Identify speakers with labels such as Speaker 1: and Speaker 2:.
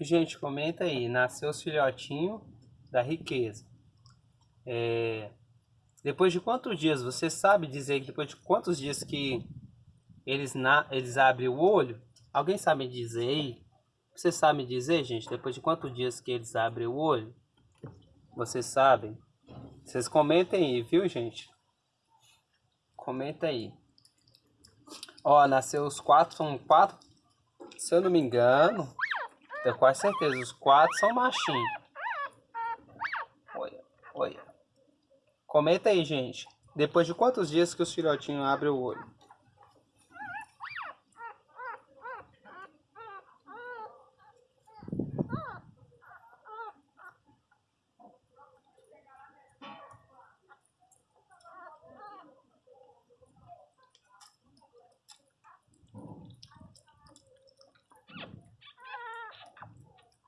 Speaker 1: Gente, comenta aí. Nasceu os filhotinhos da riqueza. É... Depois de quantos dias? Você sabe dizer que depois de quantos dias que eles, na... eles abrem o olho? Alguém sabe dizer aí? Você sabe dizer, gente, depois de quantos dias que eles abrem o olho? Vocês sabem? Vocês comentem aí, viu, gente? Comenta aí. Ó, nasceu os quatro, são quatro, se eu não me engano, tenho quase certeza, os quatro são machinhos. Olha, olha. Comenta aí, gente. Depois de quantos dias que os filhotinhos abrem o olho?